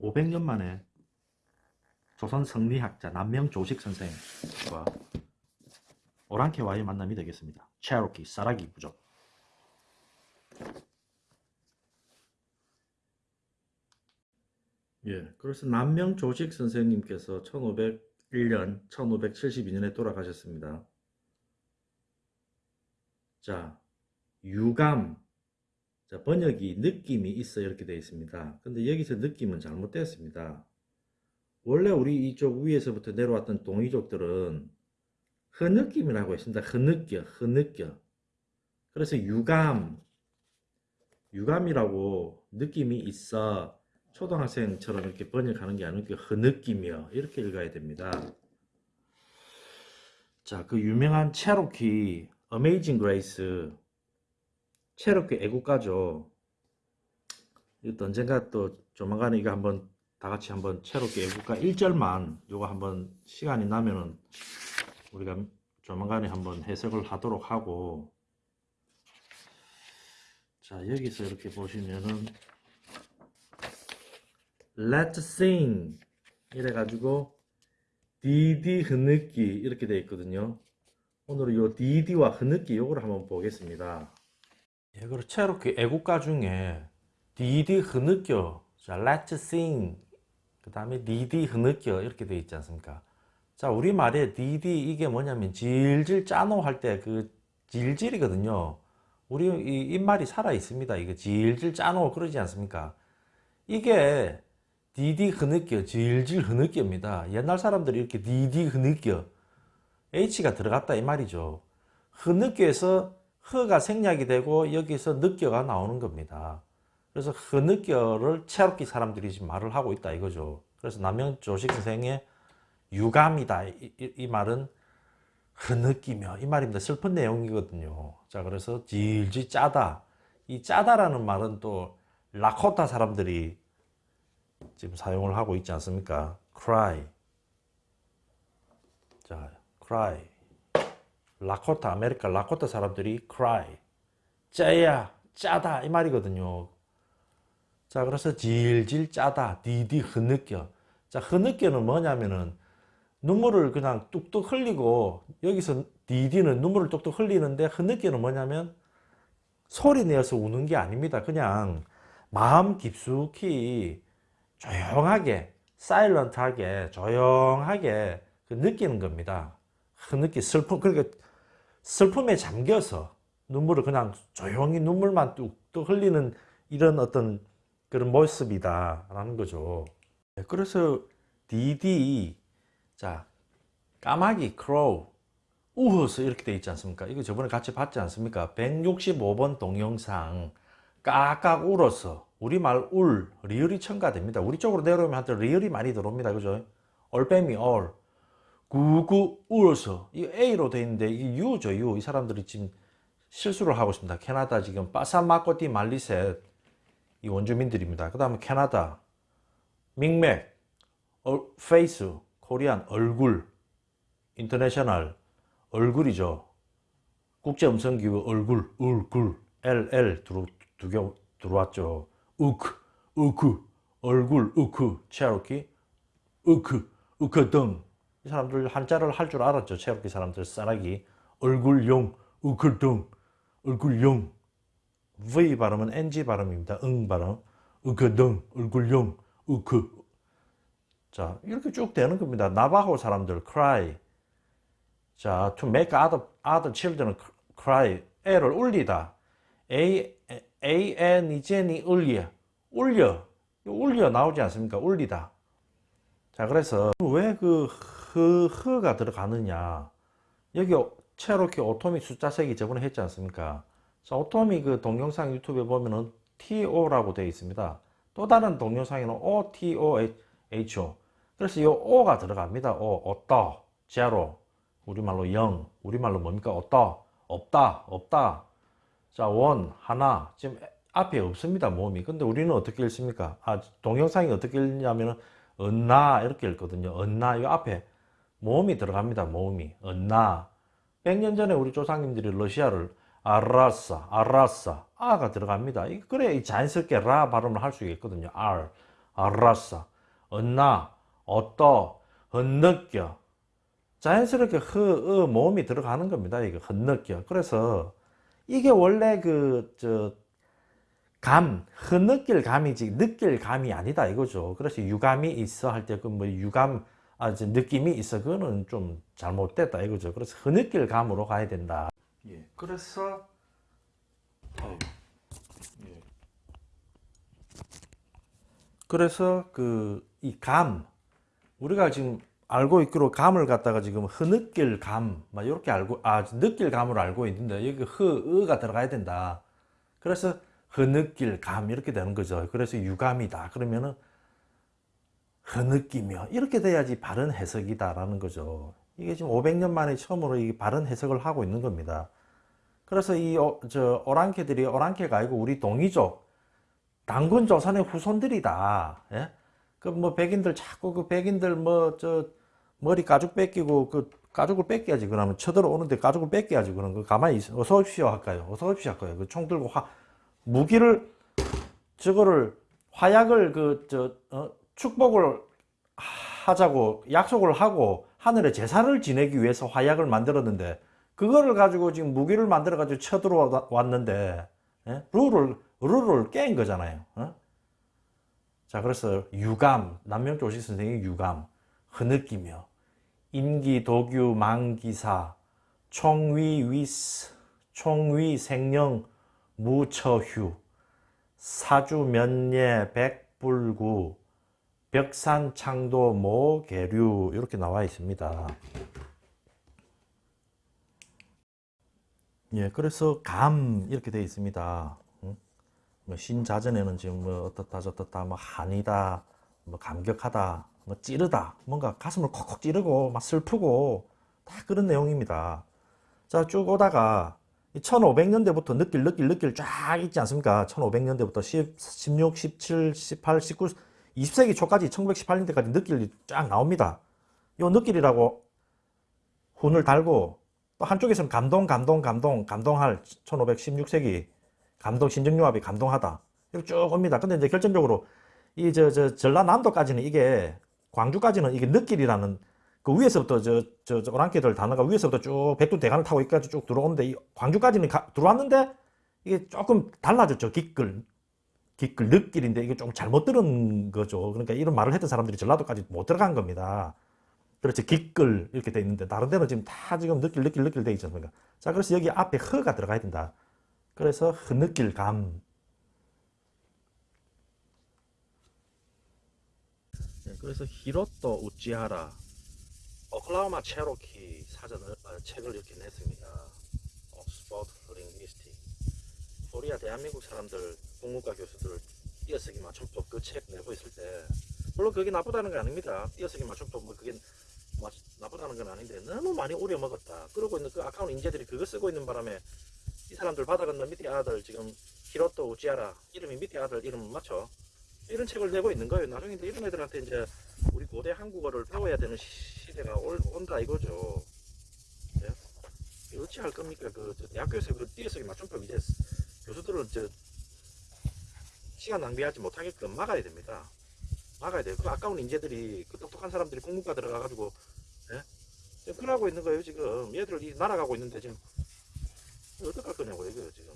500년 만에 조선 성리학자 남명 조식 선생과 오랑캐와의 만남이 되겠습니다. 체로키 사라기 부족. 예, 그래서 남명 조식 선생님께서 1501년, 1572년에 돌아가셨습니다. 자, 유감. 자, 번역이 느낌이 있어 이렇게 되어 있습니다. 근데 여기서 느낌은 잘못되었습니다. 원래 우리 이쪽 위에서부터 내려왔던 동이족들은 흐느낌이라고 했습니다. 흐느껴, 흐느껴. 그래서 유감, 유감이라고 느낌이 있어 초등학생처럼 이렇게 번역하는 게 아니고 흐느끼며 이렇게 읽어야 됩니다. 자, 그 유명한 체로키 Amazing Grace 체로키 애국가죠. 이것도 언젠가 또 조만간에 이거 한번 다 같이 한번 체로키 애국가 1절만 요거 한번 시간이 나면은 우리가 조만간에 한번 해석을 하도록 하고. 자 여기서 이렇게 보시면은 Let's sing 이래 가지고 디디 흐느끼 이렇게 되어 있거든요. 오늘은 요 디디와 흐느끼 요거를 한번 보겠습니다 예, 그리고 체로키 애국가 중에 디디 흐느껴 자 Let's sing 그 다음에 디디 흐느껴 이렇게 되어 있지 않습니까? 자 우리말에 디디 이게 뭐냐면 질질 짜노 할 때 그 질질이거든요. 우리 이 입말이 살아 있습니다. 이거 질질 짜노 그러지 않습니까? 이게 디디 흐느껴 질질 흐느껴입니다. 옛날 사람들이 이렇게 디디 흐느껴 H가 들어갔다 이 말이죠. 흐느껴에서 흐가 생략이 되고 여기서 느껴가 나오는 겁니다. 그래서 흐느껴를 체롭기 사람들이 지금 말을 하고 있다 이거죠. 그래서 남영 조식 선생의 유감이다. 이, 이, 이 말은 흐느끼며 이 말입니다. 슬픈 내용이거든요. 자 그래서 질질 짜다. 이 짜다라는 말은 또 라코타 사람들이 지금 사용을 하고 있지 않습니까? Cry. 자 cry 라코타 아메리카 라코타 사람들이 cry 짜야 짜다 이 말이거든요 자 그래서 질질 짜다 디디 흐느껴 자 흐느껴는 뭐냐면은 눈물을 그냥 뚝뚝 흘리고 여기서 디디는 눈물을 뚝뚝 흘리는데 흐느끼는 뭐냐면 소리 내어서 우는 게 아닙니다. 그냥 마음 깊숙이 조용하게 silent하게 조용하게 그 느끼는 겁니다. 흐느끼 슬픔 그러니까 슬픔에 잠겨서 눈물을 그냥 조용히 눈물만 뚝뚝 흘리는 이런 어떤 그런 모습이다 라는 거죠. 네, 그래서 디디 자 까마귀 crow 우허스 이렇게 돼 있지 않습니까? 이거 저번에 같이 봤지 않습니까? 165번 동영상 까깍 울어서 우리말 울 리을이 첨가됩니다. 우리 쪽으로 내려오면 하여튼 리을이 많이 들어옵니다. 그죠? 올빼미 올 구구 울어서 이 A로 돼 있는데 이게 U죠 U 이 사람들이 지금 실수를 하고 있습니다 캐나다 지금 빠사마코디 말리셋 이 원주민들입니다 그 다음에 캐나다 민맥 face Korean 얼굴 international 얼굴이죠 국제음성기구 얼굴 얼굴 LL 들어, 두, 개 들어왔죠 우크 우크 얼굴 우크 체로키 우크 우크 등 이 사람들 한자를 할 줄 알았죠 체로키 사람들 싸라기 얼굴용 우크 등 얼굴용 V 발음은 NG 발음입니다 응 발음 우크 등 얼굴용 우크 자, 이렇게 쭉 되는 겁니다. 나바호 사람들 cry. 자, to make other, other children cry. 애를 울리다. A, A, N, 이, N이 울려. 울려. 울려 나오지 않습니까? 울리다. 자, 그래서 왜그 흐, 흐가 들어가느냐. 여기 체로키 오토미 숫자색이 저번에 했지 않습니까? 자, 오토미 그 동영상 유튜브에 보면은 TO라고 되어 있습니다. 또 다른 동영상에는 OTOHO. 그래서 이 오가 들어갑니다. 오, 없다, 제로, 우리말로 영, 우리말로 뭡니까? 없다, 없다, 없다. 자, 원, 하나. 지금 앞에 없습니다. 모음이. 근데 우리는 어떻게 읽습니까? 아, 동영상이 어떻게 읽냐면은 언나 이렇게 읽거든요. 언나 이 앞에 모음이 들어갑니다. 모음이. 언나. 100년 전에 우리 조상님들이 러시아를 아라사, 아라사, 아가 들어갑니다. 그래 자연스럽게 라 발음을 할 수 있거든요. 알, 아라사. 언나, 어떠, 헛느껴. 자연스럽게 흐, 어, 모음이 들어가는 겁니다. 이거 헛느껴. 그래서 이게 원래 그, 저, 감, 흐느낄 감이지, 느낄 감이 아니다 이거죠. 그래서 유감이 있어 할 때 그 뭐 유감, 아, 이제 느낌이 있어. 그거는 좀 잘못됐다 이거죠. 그래서 흐느낄 감으로 가야 된다. 예. 그래서, 아유, 예. 그래서 그 이 감 우리가 지금 알고 있기로 감을 갖다가 지금 흐느낄 감, 막 이렇게 알고 아 느낄 감으로 알고 있는데 여기 흐 으가 들어가야 된다. 그래서 흐느낄 감 이렇게 되는 거죠. 그래서 유감이다. 그러면은 흐느끼며 이렇게 돼야지 바른 해석이다라는 거죠. 이게 지금 500년 만에 처음으로 이 바른 해석을 하고 있는 겁니다. 그래서 이저 오랑캐들이 오랑캐가 아니고 우리 동이족 당군 조선의 후손들이다. 예? 그뭐 백인들 자꾸 그 백인들 뭐 저 머리 가죽 뺏기고 그 가죽을 뺏겨야지 그러면 쳐들어오는데 가죽을 뺏겨야지 그런 거 가만히 있어 어서 오십시오 할까요 어서 오십시오 할까요 그 총 들고 화 무기를 저거를 화약을 그저 어, 축복을 하자고 약속을 하고 하늘에 제사를 지내기 위해서 화약을 만들었는데 그거를 가지고 지금 무기를 만들어 가지고 쳐들어왔는데 예? 룰을 룰을 깬 거잖아요 어? 자, 그래서 유감, 남명조식 선생의 유감, 흐느끼며, 임기, 도규, 망기사, 총위, 위스, 총위, 생령, 무처휴, 사주, 면예, 백불구, 벽산, 창도, 모, 계류 이렇게 나와 있습니다. 예, 그래서 감 이렇게 되어 있습니다. 뭐 신자전에는 지금 뭐 어떻다 저떻다 뭐 한이다 뭐 감격하다 뭐 찌르다 뭔가 가슴을 콕콕 찌르고 막 슬프고 다 그런 내용입니다 자 쭉 오다가 1500년대부터 느낄 느낄 느낄 쫙 있지 않습니까 1500년대부터 10, 16, 17, 18, 19 20세기 초까지 1918년대까지 느낄이 쫙 나옵니다 요 느낄이라고 훈을 달고 또 한쪽에서는 감동 감동 감동 감동할 1516세기 감동 신정융합이 감동하다. 이렇게 쭉 옵니다. 근데 이제 결정적으로 이 저 저 전라남도까지는 이게 광주까지는 이게 느낄이라는 그 위에서부터 저저 오랑캐들 단어가 위에서부터 쭉 백두 대간을 타고 여기까지 쭉 들어오는데 이 광주까지는 가, 들어왔는데 이게 조금 달라졌죠. 기끌 기끌 느낄인데 이게 좀 잘못 들은 거죠. 그러니까 이런 말을 했던 사람들이 전라도까지 못 들어간 겁니다. 그렇지 기끌 이렇게 돼 있는데 다른 데는 지금 다 지금 느낄 느낄 느낄 돼 있지 않습니까? 자 그래서 여기 앞에 허가 들어가야 된다. 그래서 흐느낄 감. 네, 그래서 히로토 우찌하라 오클라호마 체로키 사전을 어, 책을 이렇게 냈습니다. 옥스퍼드 링리스틱. 코리아 대한민국 사람들 국문과 교수들 띄어쓰기 맞춤법 그 책 내고 있을 때 물론 그게 나쁘다는 게 아닙니다. 띄어쓰기 맞춤법 뭐 그게 마, 나쁘다는 건 아닌데 너무 많이 우려 먹었다. 그러고 있는 그 아까운 인재들이 그거 쓰고 있는 바람에 이 사람들 바다 건너 밑에 아들 지금 히로토 우찌하라 이름이 밑에 아들 이름 맞죠? 이런 책을 내고 있는 거예요. 나중에 이제 이런 애들한테 이제 우리 고대 한국어를 배워야 되는 시대가 올, 온다 이거죠. 네? 어찌 할 겁니까? 그 대학교에서 그 띄어쓰기 맞춤법 이제 교수들은 저 시간 낭비하지 못하게끔 막아야 됩니다. 막아야 돼요. 그 아까운 인재들이 그 똑똑한 사람들이 공문과 들어가가지고 예? 지금 그러고 있는 거예요 지금 얘들 이 날아가고 있는데 지금 어떡할 거냐고 이거요 지금